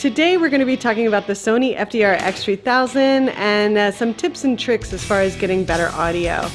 Today we're going to be talking about the Sony FDR X3000 and uh, some tips and tricks as far as getting better audio.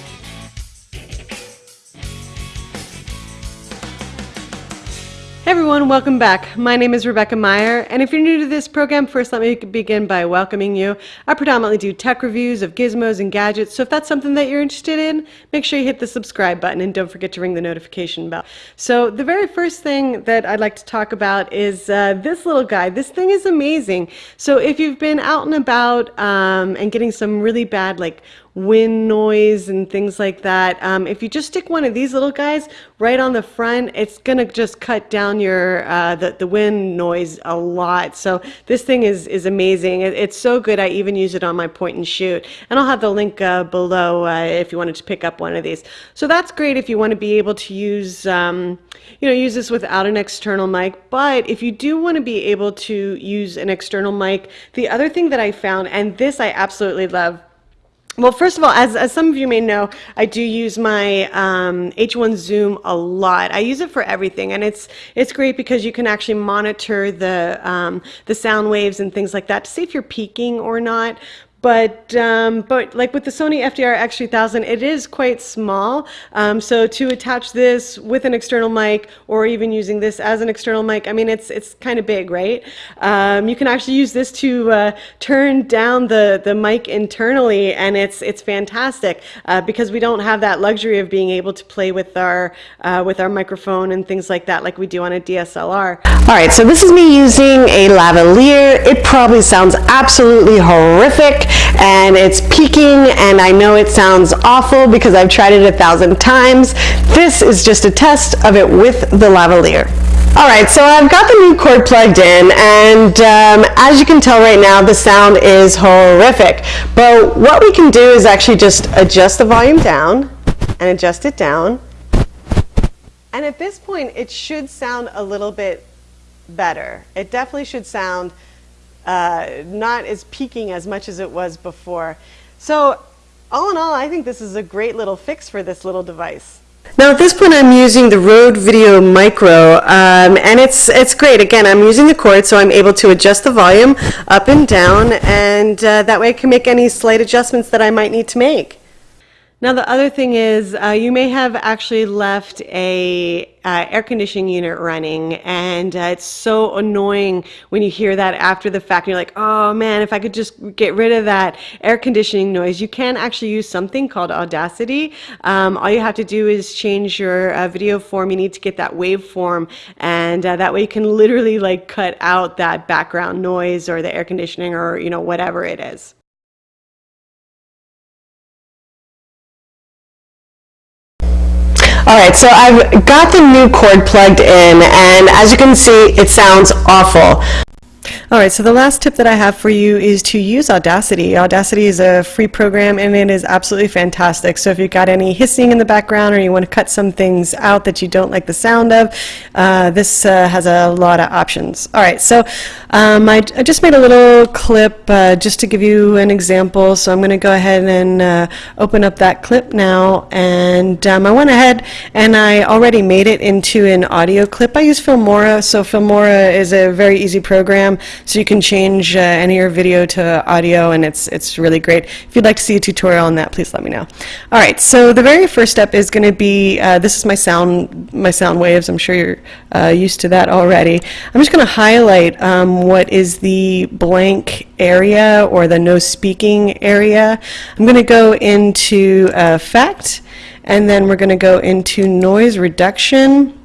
Hey everyone, welcome back. My name is Rebecca Meyer, and if you're new to this program, first let me begin by welcoming you. I predominantly do tech reviews of gizmos and gadgets, so if that's something that you're interested in, make sure you hit the subscribe button and don't forget to ring the notification bell. So the very first thing that I'd like to talk about is uh, this little guy. This thing is amazing. So if you've been out and about um, and getting some really bad like wind noise and things like that. Um, if you just stick one of these little guys right on the front, it's gonna just cut down your uh, the, the wind noise a lot. So this thing is, is amazing. It, it's so good I even use it on my point and shoot. And I'll have the link uh, below uh, if you wanted to pick up one of these. So that's great if you want to be able to use um, you know use this without an external mic. But if you do want to be able to use an external mic, the other thing that I found, and this I absolutely love, well, first of all, as, as some of you may know, I do use my um, H1 Zoom a lot. I use it for everything, and it's it's great because you can actually monitor the um, the sound waves and things like that to see if you're peaking or not. But, um, but like with the Sony FDR X3000, it is quite small. Um, so to attach this with an external mic or even using this as an external mic, I mean, it's, it's kind of big, right? Um, you can actually use this to uh, turn down the, the mic internally and it's, it's fantastic uh, because we don't have that luxury of being able to play with our, uh, with our microphone and things like that like we do on a DSLR. All right, so this is me using a lavalier. It probably sounds absolutely horrific and it's peaking and I know it sounds awful because I've tried it a thousand times. This is just a test of it with the lavalier. All right, so I've got the new cord plugged in, and um, as you can tell right now, the sound is horrific. But what we can do is actually just adjust the volume down and adjust it down. And at this point, it should sound a little bit better. It definitely should sound uh, not as peaking as much as it was before. So all in all, I think this is a great little fix for this little device. Now at this point I'm using the Rode Video Micro um, and it's it's great. Again, I'm using the cord so I'm able to adjust the volume up and down and uh, that way I can make any slight adjustments that I might need to make. Now the other thing is uh, you may have actually left a uh, air conditioning unit running and uh, it's so annoying when you hear that after the fact. And you're like oh man if I could just get rid of that air conditioning noise. You can actually use something called Audacity. Um, all you have to do is change your uh, video form. You need to get that waveform and uh, that way you can literally like cut out that background noise or the air conditioning or you know whatever it is. All right, so I've got the new cord plugged in, and as you can see, it sounds awful. All right, so the last tip that I have for you is to use Audacity. Audacity is a free program and it is absolutely fantastic. So if you've got any hissing in the background or you want to cut some things out that you don't like the sound of, uh, this uh, has a lot of options. All right, so um, I, I, just made a little clip uh, just to give you an example. So I'm going to go ahead and uh, open up that clip now. And um, I went ahead and I already made it into an audio clip. I use Filmora. So Filmora is a very easy program. So you can change uh, any of your video to audio and it's, it's really great. If you'd like to see a tutorial on that, please let me know. All right, so the very first step is going to be, uh, this is my sound, my sound waves. I'm sure you're uh, used to that already. I'm just going to highlight um, what is the blank area or the no speaking area. I'm going to go into effect and then we're going to go into noise reduction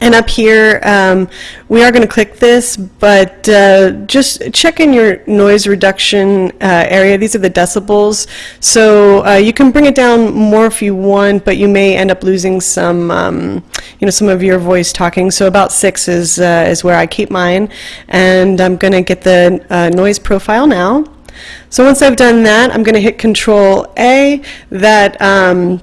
and up here, um, we are going to click this, but uh, just check in your noise reduction uh, area. These are the decibels. So uh, you can bring it down more if you want, but you may end up losing some, um, you know, some of your voice talking. So about six is, uh, is where I keep mine. And I'm going to get the uh, noise profile now. So once I've done that, I'm going to hit Control A. That um,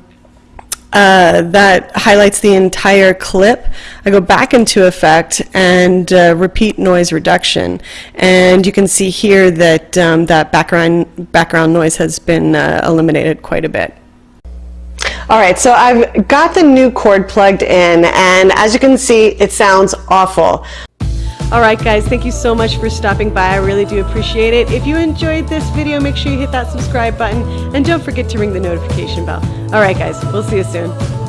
uh, that highlights the entire clip. I go back into effect and uh, repeat noise reduction. And you can see here that um, that background, background noise has been uh, eliminated quite a bit. All right, so I've got the new cord plugged in, and as you can see, it sounds awful. All right, guys, thank you so much for stopping by. I really do appreciate it. If you enjoyed this video, make sure you hit that subscribe button and don't forget to ring the notification bell. All right, guys, we'll see you soon.